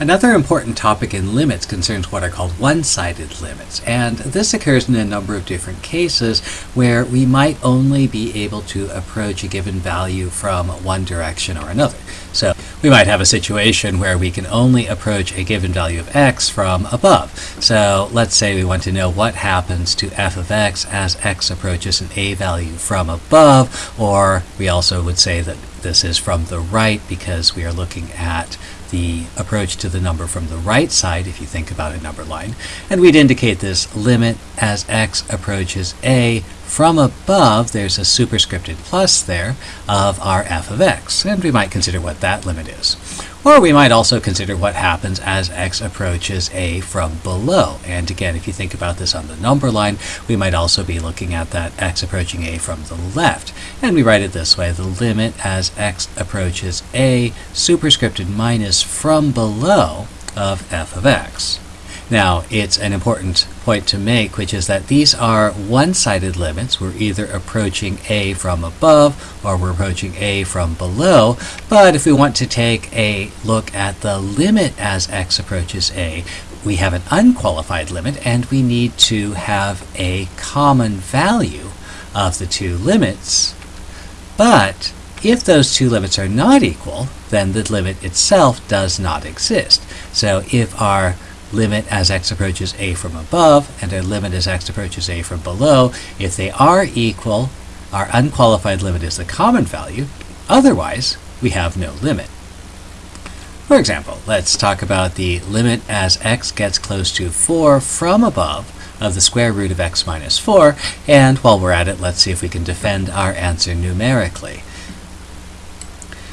Another important topic in limits concerns what are called one-sided limits, and this occurs in a number of different cases where we might only be able to approach a given value from one direction or another. So we might have a situation where we can only approach a given value of x from above. So let's say we want to know what happens to f of x as x approaches an a value from above, or we also would say that this is from the right because we are looking at the approach to the number from the right side if you think about a number line. And we'd indicate this limit as x approaches a from above, there's a superscripted plus there of our f of x, and we might consider what that limit is. Or we might also consider what happens as x approaches a from below. And again, if you think about this on the number line, we might also be looking at that x approaching a from the left. And we write it this way, the limit as x approaches a superscripted minus from below of f of x. Now, it's an important point to make, which is that these are one-sided limits. We're either approaching a from above or we're approaching a from below. But if we want to take a look at the limit as x approaches a, we have an unqualified limit and we need to have a common value of the two limits. But if those two limits are not equal, then the limit itself does not exist. So if our limit as x approaches a from above and a limit as x approaches a from below. If they are equal, our unqualified limit is the common value. Otherwise, we have no limit. For example, let's talk about the limit as x gets close to 4 from above of the square root of x minus 4, and while we're at it, let's see if we can defend our answer numerically.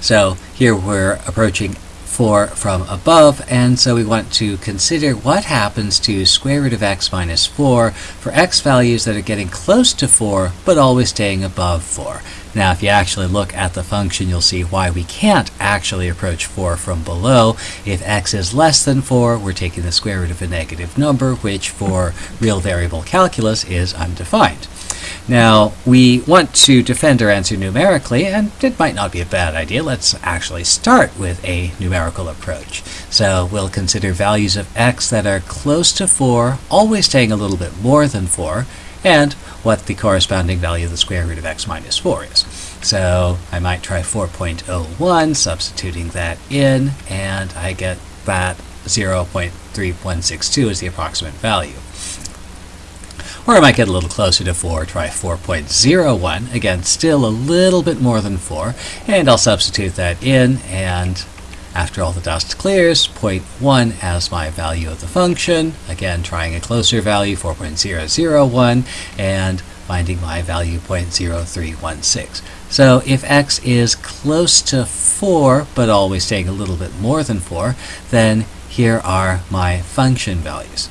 So here we're approaching 4 from above, and so we want to consider what happens to square root of x minus 4 for x values that are getting close to 4 but always staying above 4. Now if you actually look at the function you'll see why we can't actually approach 4 from below. If x is less than 4 we're taking the square root of a negative number which for real variable calculus is undefined. Now, we want to defend our answer numerically, and it might not be a bad idea. Let's actually start with a numerical approach. So we'll consider values of x that are close to 4, always staying a little bit more than 4, and what the corresponding value of the square root of x minus 4 is. So I might try 4.01, substituting that in, and I get that 0.3162 is the approximate value. Or I might get a little closer to 4, try 4.01. Again, still a little bit more than 4. And I'll substitute that in, and after all the dust clears, 0.1 as my value of the function. Again, trying a closer value, 4.001, and finding my value 0.0316. So if x is close to 4, but always staying a little bit more than 4, then here are my function values.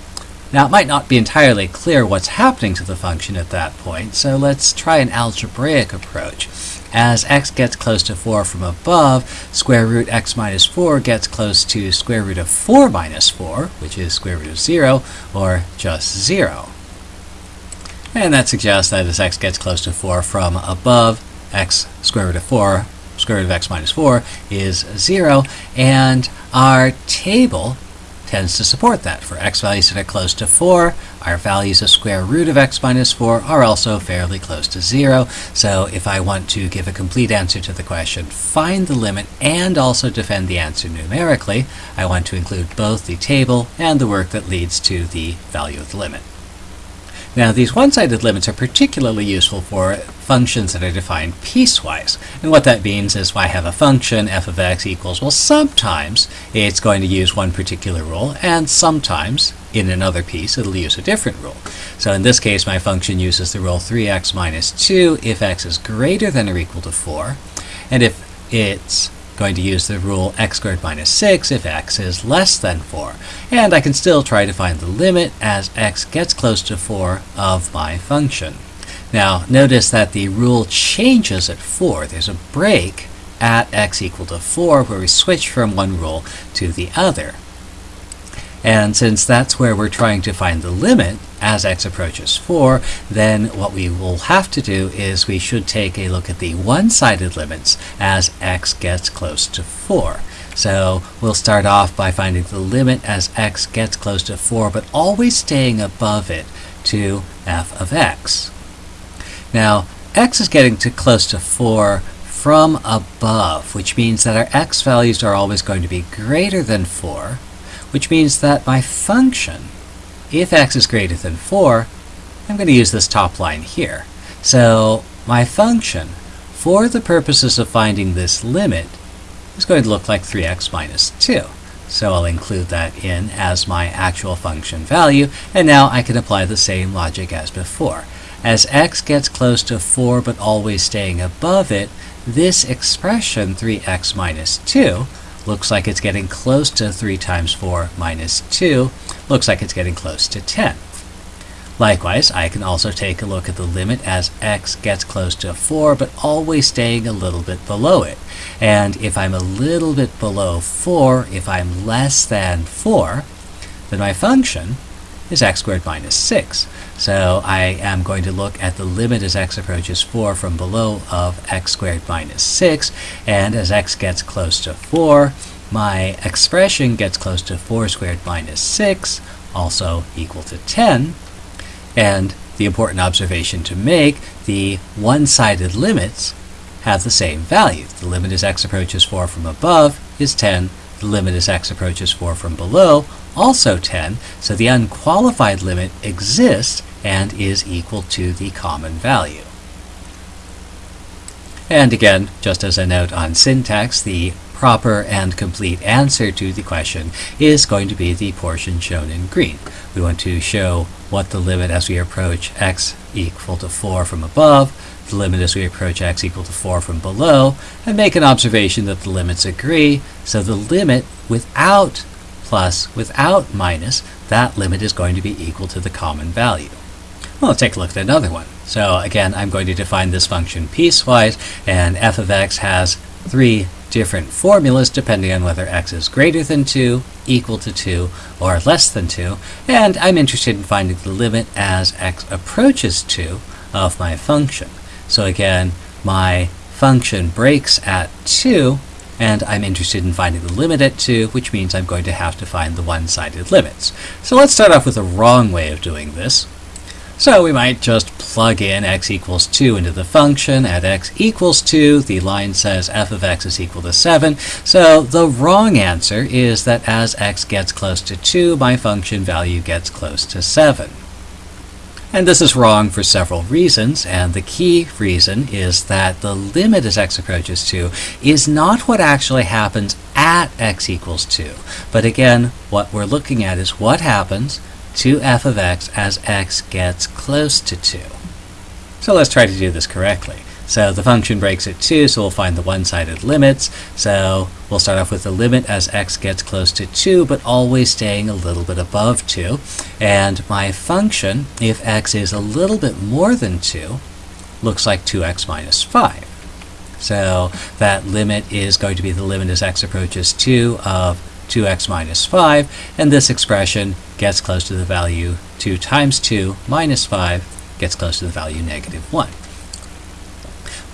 Now, it might not be entirely clear what's happening to the function at that point, so let's try an algebraic approach. As x gets close to 4 from above, square root x minus 4 gets close to square root of 4 minus 4, which is square root of 0, or just 0. And that suggests that as x gets close to 4 from above, x square root of 4, square root of x minus 4 is 0, and our table tends to support that. For x values that are close to 4, our values of square root of x minus 4 are also fairly close to 0. So if I want to give a complete answer to the question, find the limit and also defend the answer numerically, I want to include both the table and the work that leads to the value of the limit. Now, these one-sided limits are particularly useful for functions that are defined piecewise. And what that means is if I have a function, f of x equals, well, sometimes it's going to use one particular rule, and sometimes, in another piece, it'll use a different rule. So in this case, my function uses the rule 3x minus 2 if x is greater than or equal to 4. And if it's going to use the rule x squared minus 6 if x is less than 4. And I can still try to find the limit as x gets close to 4 of my function. Now, notice that the rule changes at 4. There's a break at x equal to 4 where we switch from one rule to the other. And since that's where we're trying to find the limit as x approaches 4, then what we will have to do is we should take a look at the one-sided limits as x gets close to 4. So we'll start off by finding the limit as x gets close to 4, but always staying above it to f of x. Now, x is getting to close to 4 from above, which means that our x values are always going to be greater than 4, which means that my function, if x is greater than 4, I'm going to use this top line here. So my function, for the purposes of finding this limit, is going to look like 3x minus 2. So I'll include that in as my actual function value, and now I can apply the same logic as before. As x gets close to 4 but always staying above it, this expression 3x minus 2 looks like it's getting close to 3 times 4 minus 2, looks like it's getting close to 10. Likewise, I can also take a look at the limit as x gets close to 4, but always staying a little bit below it. And if I'm a little bit below 4, if I'm less than 4, then my function is x squared minus 6. So I am going to look at the limit as x approaches 4 from below of x squared minus 6, and as x gets close to 4, my expression gets close to 4 squared minus 6, also equal to 10, and the important observation to make, the one-sided limits have the same value. The limit as x approaches 4 from above is 10. The limit as x approaches 4 from below, also 10. So the unqualified limit exists and is equal to the common value. And again, just as a note on syntax, the proper and complete answer to the question is going to be the portion shown in green. We want to show what the limit as we approach x equal to 4 from above, the limit as we approach x equal to 4 from below, and make an observation that the limits agree. So the limit without plus, without minus, that limit is going to be equal to the common value. Well, let's take a look at another one. So again, I'm going to define this function piecewise, and f of x has three different formulas depending on whether x is greater than 2, equal to 2, or less than 2. And I'm interested in finding the limit as x approaches 2 of my function. So again, my function breaks at 2, and I'm interested in finding the limit at 2, which means I'm going to have to find the one-sided limits. So let's start off with a wrong way of doing this. So we might just plug in x equals 2 into the function. At x equals 2, the line says f of x is equal to 7. So the wrong answer is that as x gets close to 2, my function value gets close to 7. And this is wrong for several reasons, and the key reason is that the limit as x approaches 2 is not what actually happens at x equals 2. But again, what we're looking at is what happens to f of x as x gets close to 2. So let's try to do this correctly. So the function breaks at 2, so we'll find the one-sided limits. So we'll start off with the limit as x gets close to 2, but always staying a little bit above 2. And my function, if x is a little bit more than 2, looks like 2x minus 5. So that limit is going to be the limit as x approaches 2 of 2x minus 5, and this expression gets close to the value 2 times 2 minus 5 gets close to the value negative 1.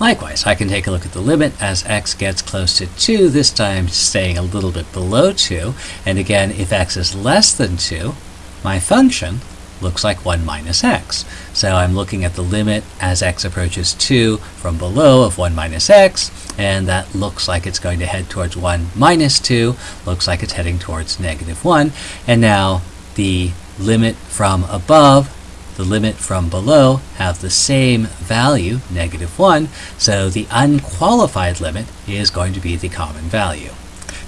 Likewise, I can take a look at the limit as x gets close to 2, this time staying a little bit below 2. And again, if x is less than 2, my function looks like 1 minus x. So I'm looking at the limit as x approaches 2 from below of 1 minus x, and that looks like it's going to head towards 1 minus 2, looks like it's heading towards negative 1. And now the limit from above, the limit from below have the same value, negative 1, so the unqualified limit is going to be the common value.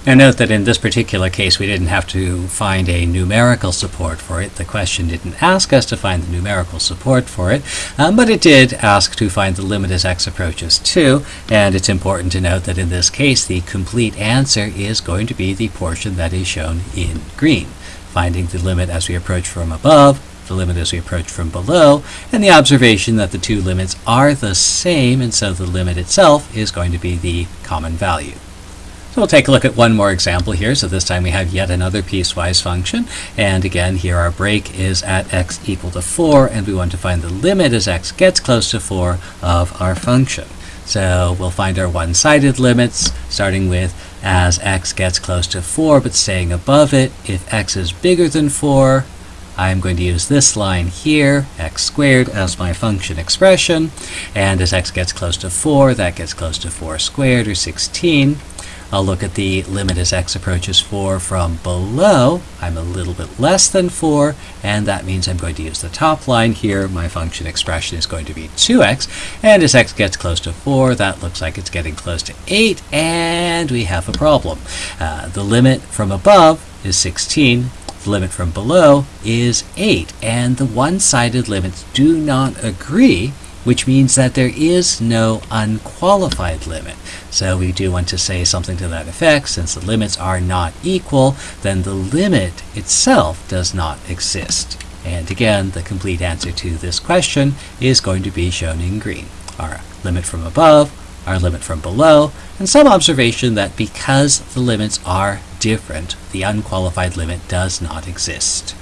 Now note that in this particular case we didn't have to find a numerical support for it. The question didn't ask us to find the numerical support for it, um, but it did ask to find the limit as x approaches 2, and it's important to note that in this case the complete answer is going to be the portion that is shown in green, finding the limit as we approach from above, the limit as we approach from below, and the observation that the two limits are the same, and so the limit itself is going to be the common value. So we'll take a look at one more example here. So this time we have yet another piecewise function. And again, here our break is at x equal to 4, and we want to find the limit as x gets close to 4 of our function. So we'll find our one-sided limits, starting with as x gets close to 4 but staying above it. If x is bigger than 4, I'm going to use this line here, x squared, as my function expression. And as x gets close to 4, that gets close to 4 squared, or 16. I'll look at the limit as x approaches 4 from below. I'm a little bit less than 4, and that means I'm going to use the top line here. My function expression is going to be 2x. And as x gets close to 4, that looks like it's getting close to 8, and we have a problem. Uh, the limit from above is 16. The limit from below is 8, and the one-sided limits do not agree which means that there is no unqualified limit. So we do want to say something to that effect. Since the limits are not equal, then the limit itself does not exist. And again, the complete answer to this question is going to be shown in green. Our limit from above, our limit from below, and some observation that because the limits are different, the unqualified limit does not exist.